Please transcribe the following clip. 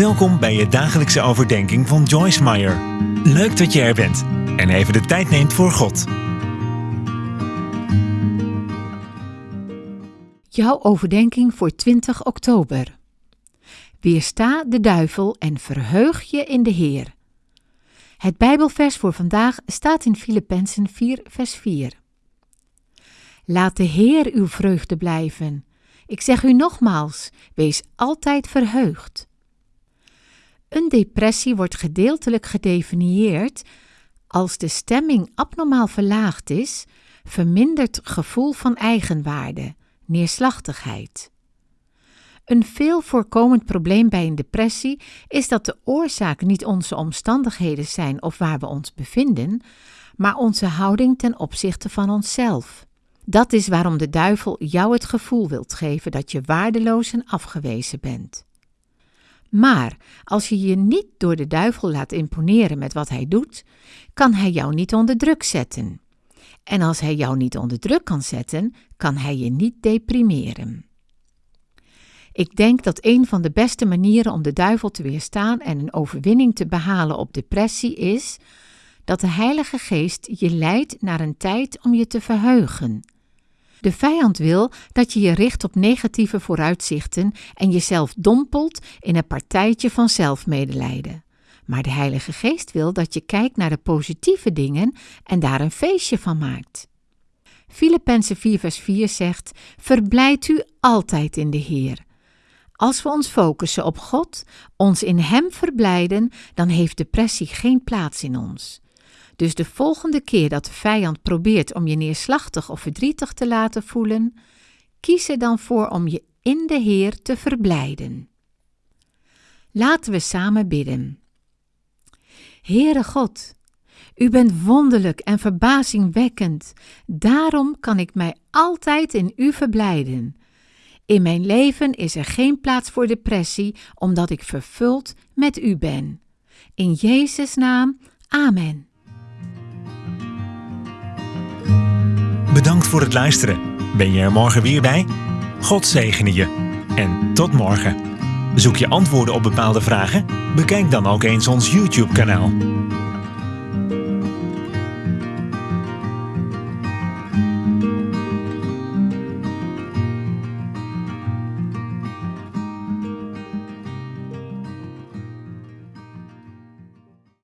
Welkom bij je dagelijkse overdenking van Joyce Meyer. Leuk dat je er bent en even de tijd neemt voor God. Jouw overdenking voor 20 oktober. Weersta de duivel en verheug je in de Heer. Het Bijbelvers voor vandaag staat in Filippenzen 4, vers 4. Laat de Heer uw vreugde blijven. Ik zeg u nogmaals, wees altijd verheugd. Een depressie wordt gedeeltelijk gedefinieerd als de stemming abnormaal verlaagd is, verminderd gevoel van eigenwaarde, neerslachtigheid. Een veel voorkomend probleem bij een depressie is dat de oorzaak niet onze omstandigheden zijn of waar we ons bevinden, maar onze houding ten opzichte van onszelf. Dat is waarom de duivel jou het gevoel wilt geven dat je waardeloos en afgewezen bent. Maar als je je niet door de duivel laat imponeren met wat hij doet, kan hij jou niet onder druk zetten. En als hij jou niet onder druk kan zetten, kan hij je niet deprimeren. Ik denk dat een van de beste manieren om de duivel te weerstaan en een overwinning te behalen op depressie is dat de Heilige Geest je leidt naar een tijd om je te verheugen. De vijand wil dat je je richt op negatieve vooruitzichten en jezelf dompelt in een partijtje van zelfmedelijden. Maar de Heilige Geest wil dat je kijkt naar de positieve dingen en daar een feestje van maakt. Filippenzen 4 vers 4 zegt, Verblijd u altijd in de Heer. Als we ons focussen op God, ons in Hem verblijden, dan heeft depressie geen plaats in ons. Dus de volgende keer dat de vijand probeert om je neerslachtig of verdrietig te laten voelen, kies er dan voor om je in de Heer te verblijden. Laten we samen bidden. Heere God, U bent wonderlijk en verbazingwekkend, daarom kan ik mij altijd in U verblijden. In mijn leven is er geen plaats voor depressie, omdat ik vervuld met U ben. In Jezus' naam, Amen. Bedankt voor het luisteren. Ben je er morgen weer bij? God zegene je. En tot morgen. Zoek je antwoorden op bepaalde vragen? Bekijk dan ook eens ons YouTube-kanaal.